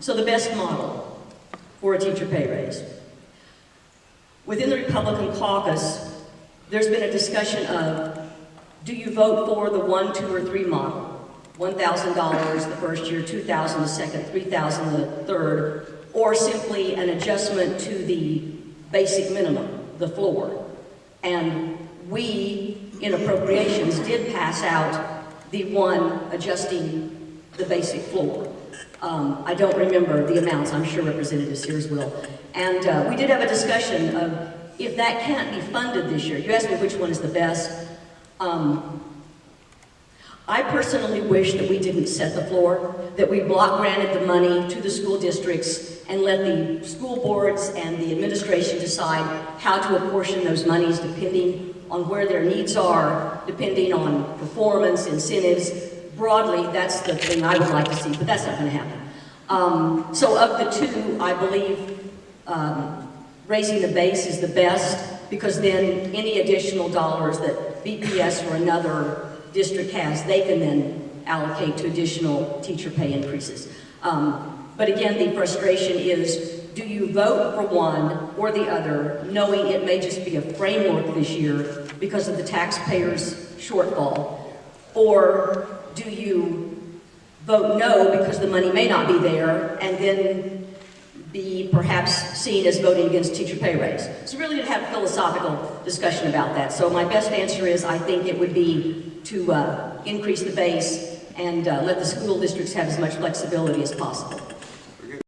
so the best model for a teacher pay raise. Within the Republican caucus, there's been a discussion of, do you vote for the one, two, or three model? $1,000 the first year, 2,000 the second, 3,000 the third, or simply an adjustment to the basic minimum, the floor. And we, in appropriations, did pass out the one adjusting the basic floor. Um, I don't remember the amounts, I'm sure Representative Sears will. And uh, we did have a discussion of if that can't be funded this year. You asked me which one is the best. Um, I personally wish that we didn't set the floor, that we block granted the money to the school districts and let the school boards and the administration decide how to apportion those monies depending on where their needs are, depending on performance, incentives. Broadly, that's the thing I would like to see, but that's not going to happen. Um, so of the two, I believe um, raising the base is the best because then any additional dollars that BPS or another district has, they can then allocate to additional teacher pay increases. Um, but again, the frustration is, do you vote for one or the other, knowing it may just be a framework this year because of the taxpayers' shortfall? Or do you vote no because the money may not be there and then be perhaps seen as voting against teacher pay raise. So really to have a philosophical discussion about that. So my best answer is I think it would be to uh, increase the base and uh, let the school districts have as much flexibility as possible.